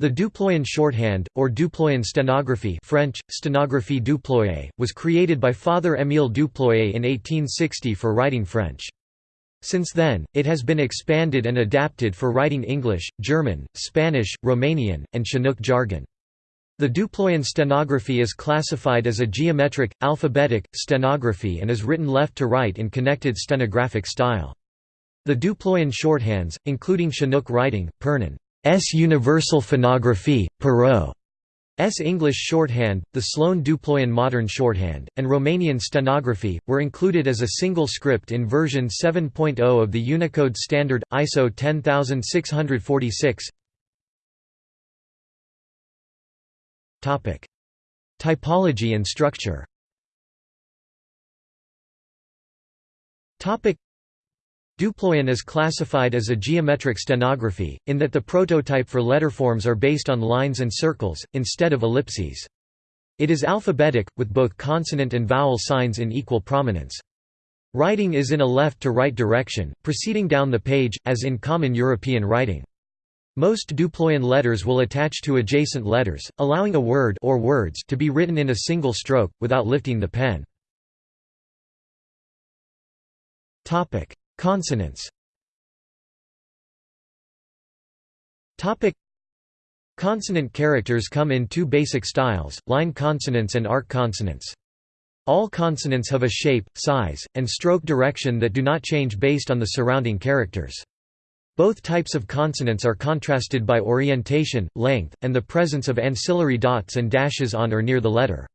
The Duployan shorthand, or Duployan stenography French, stenographie duployée, was created by Father Émile Duployé in 1860 for writing French. Since then, it has been expanded and adapted for writing English, German, Spanish, Romanian, and Chinook jargon. The Duployan stenography is classified as a geometric, alphabetic, stenography and is written left to right in connected stenographic style. The Duployan shorthands, including Chinook writing, Pernin S. Universal Phonographie, Perrault. S. English shorthand, the Sloan Duployan modern shorthand, and Romanian stenography, were included as a single script in version 7.0 of the Unicode standard, ISO 10646 Typology and structure Duployan is classified as a geometric stenography, in that the prototype for letterforms are based on lines and circles, instead of ellipses. It is alphabetic, with both consonant and vowel signs in equal prominence. Writing is in a left-to-right direction, proceeding down the page, as in common European writing. Most Duployan letters will attach to adjacent letters, allowing a word or words to be written in a single stroke, without lifting the pen. Consonants Consonant characters come in two basic styles, line consonants and arc consonants. All consonants have a shape, size, and stroke direction that do not change based on the surrounding characters. Both types of consonants are contrasted by orientation, length, and the presence of ancillary dots and dashes on or near the letter.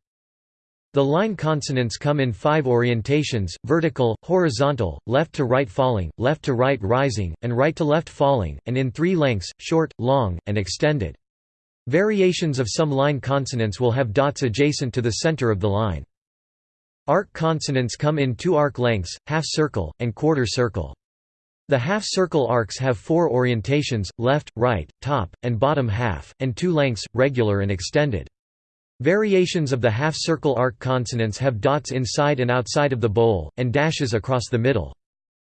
The line consonants come in five orientations, vertical, horizontal, left to right falling, left to right rising, and right to left falling, and in three lengths, short, long, and extended. Variations of some line consonants will have dots adjacent to the center of the line. Arc consonants come in two arc lengths, half circle, and quarter circle. The half-circle arcs have four orientations, left, right, top, and bottom half, and two lengths, regular and extended. Variations of the half-circle arc consonants have dots inside and outside of the bowl, and dashes across the middle.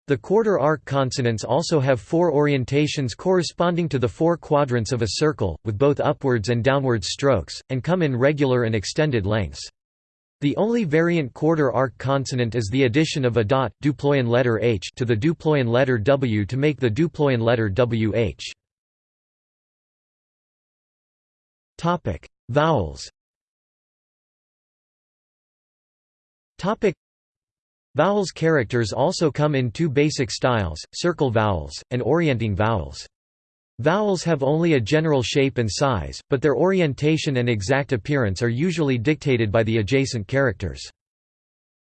The quarter arc consonants also have four orientations corresponding to the four quadrants of a circle, with both upwards and downwards strokes, and come in regular and extended lengths. The only variant quarter arc consonant is the addition of a dot Duployan letter H to the Duployan letter W to make the Duployan letter WH. Vowels Topic Vowels characters also come in two basic styles, circle vowels, and orienting vowels. Vowels have only a general shape and size, but their orientation and exact appearance are usually dictated by the adjacent characters.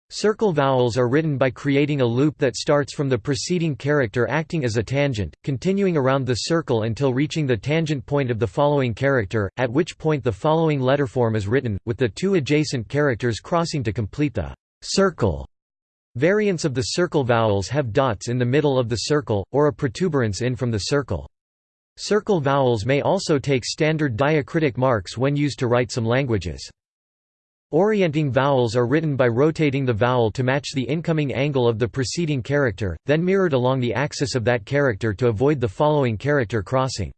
Circle vowels are written by creating a loop that starts from the preceding character acting as a tangent, continuing around the circle until reaching the tangent point of the following character, at which point the following letterform is written, with the two adjacent characters crossing to complete the circle. Variants of the circle vowels have dots in the middle of the circle, or a protuberance in from the circle. Circle vowels may also take standard diacritic marks when used to write some languages. Orienting vowels are written by rotating the vowel to match the incoming angle of the preceding character, then mirrored along the axis of that character to avoid the following character crossing.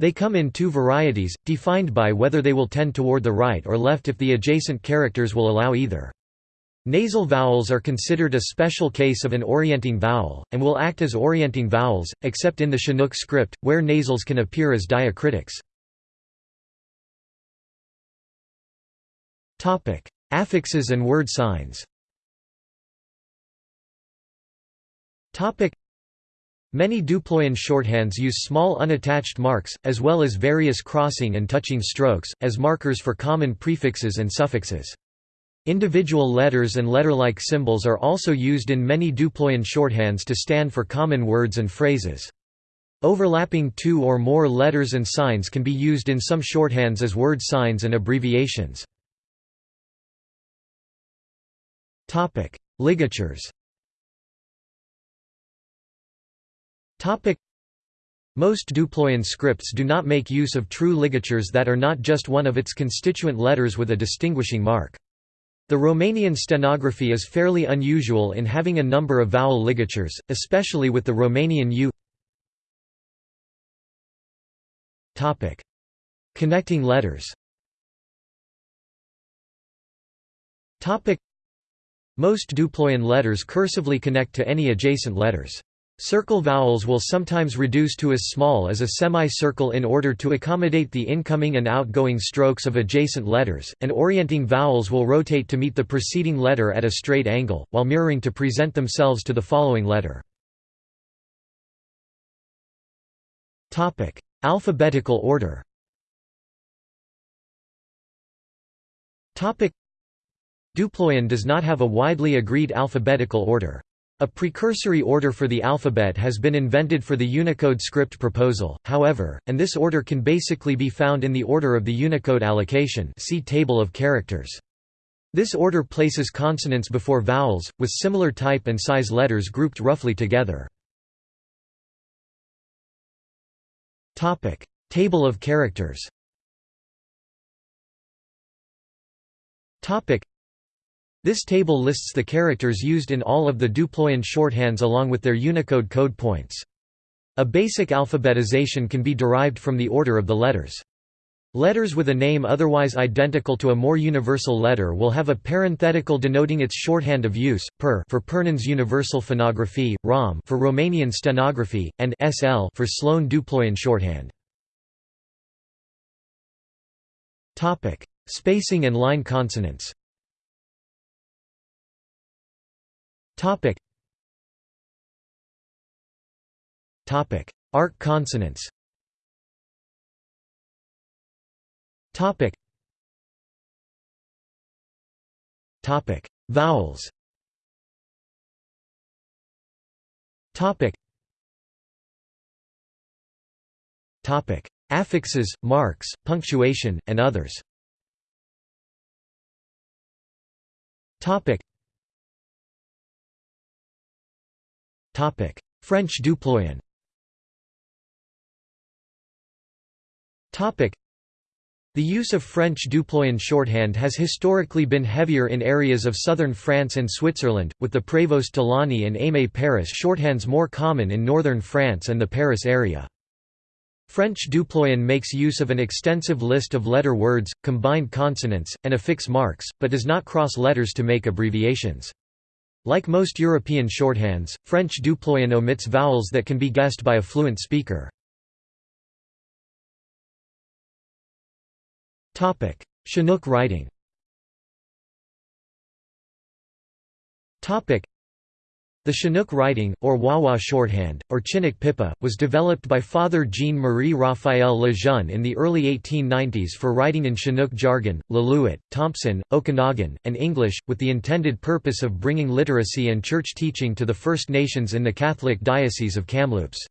They come in two varieties, defined by whether they will tend toward the right or left if the adjacent characters will allow either. Nasal vowels are considered a special case of an orienting vowel, and will act as orienting vowels, except in the Chinook script, where nasals can appear as diacritics. Affixes and word signs Many Duployan shorthands use small unattached marks, as well as various crossing and touching strokes, as markers for common prefixes and suffixes. Individual letters and letter-like symbols are also used in many Duployan shorthands to stand for common words and phrases. Overlapping two or more letters and signs can be used in some shorthands as word signs and abbreviations. Ligatures most Duployan scripts do not make use of true ligatures that are not just one of its constituent letters with a distinguishing mark. The Romanian stenography is fairly unusual in having a number of vowel ligatures, especially with the Romanian U. Connecting letters Most duployan letters cursively connect to any adjacent letters. Circle vowels will sometimes reduce to as small as a semicircle in order to accommodate the incoming and outgoing strokes of adjacent letters, and orienting vowels will rotate to meet the preceding letter at a straight angle, while mirroring to present themselves to the following letter. Alphabetical order Duployan does not have a widely agreed alphabetical order. A precursory order for the alphabet has been invented for the Unicode script proposal, however, and this order can basically be found in the order of the Unicode allocation see table of characters. This order places consonants before vowels, with similar type and size letters grouped roughly together. Table of characters this table lists the characters used in all of the Duployan shorthands along with their Unicode code points. A basic alphabetization can be derived from the order of the letters. Letters with a name otherwise identical to a more universal letter will have a parenthetical denoting its shorthand of use, per for Pernin's Universal Phonography, ROM for Romanian stenography, and SL for Sloan Duployan shorthand. Spacing and line consonants Topic. Topic: Arc consonants. Topic. Topic: Vowels. Topic. Topic: Affixes, marks, punctuation, and others. Topic. French Duployan the use of French Duployan shorthand has historically been heavier in areas of southern France and Switzerland, with the Prévost Tolani and Aimé Paris shorthands more common in northern France and the Paris area. French Duployan makes use of an extensive list of letter words, combined consonants, and affix marks, but does not cross letters to make abbreviations. Like most European shorthands, French Duployan omits vowels that can be guessed by a fluent speaker. Chinook writing the Chinook writing, or Wawa shorthand, or Chinook pipa, was developed by Father Jean-Marie Raphael Lejeune in the early 1890s for writing in Chinook jargon, Lillooet, Thompson, Okanagan, and English, with the intended purpose of bringing literacy and church teaching to the First Nations in the Catholic Diocese of Kamloops.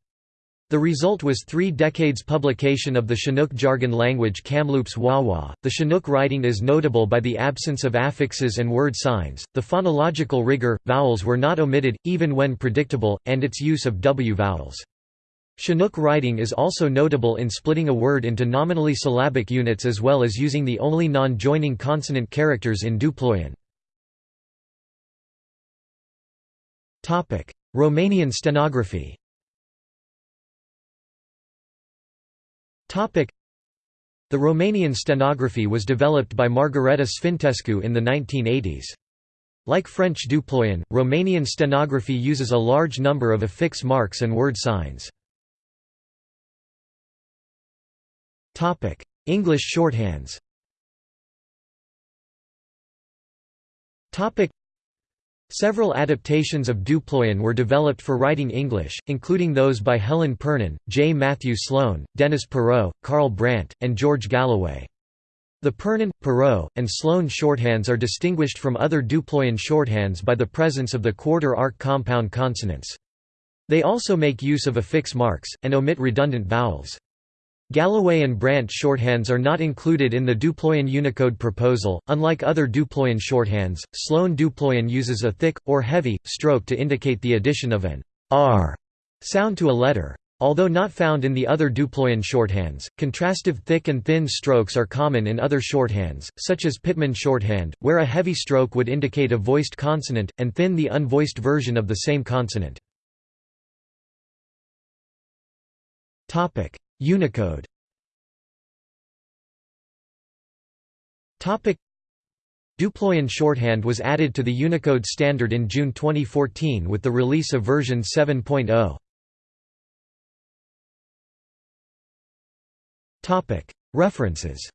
The result was three decades publication of the Chinook jargon language Kamloops Wawa. The Chinook writing is notable by the absence of affixes and word signs, the phonological rigor, vowels were not omitted, even when predictable, and its use of W vowels. Chinook writing is also notable in splitting a word into nominally syllabic units as well as using the only non-joining consonant characters in Duployan. Romanian stenography the Romanian stenography was developed by Margareta Sfintescu in the 1980s. Like French Duployan, Romanian stenography uses a large number of affix marks and word signs. English shorthands Several adaptations of Duployan were developed for writing English, including those by Helen Pernin, J. Matthew Sloan, Dennis Perrault, Carl Brandt, and George Galloway. The Pernin, Perrault, and Sloan shorthands are distinguished from other Duployan shorthands by the presence of the quarter arc compound consonants. They also make use of affix marks, and omit redundant vowels. Galloway and Brandt shorthands are not included in the Duployan Unicode proposal. Unlike other Duployan shorthands, Sloan Duployan uses a thick, or heavy, stroke to indicate the addition of an r sound to a letter. Although not found in the other Duployan shorthands, contrastive thick and thin strokes are common in other shorthands, such as Pitman shorthand, where a heavy stroke would indicate a voiced consonant, and thin the unvoiced version of the same consonant. Unicode. Duployan shorthand was added to the Unicode standard in June 2014 with the release of version 7.0. Topic: References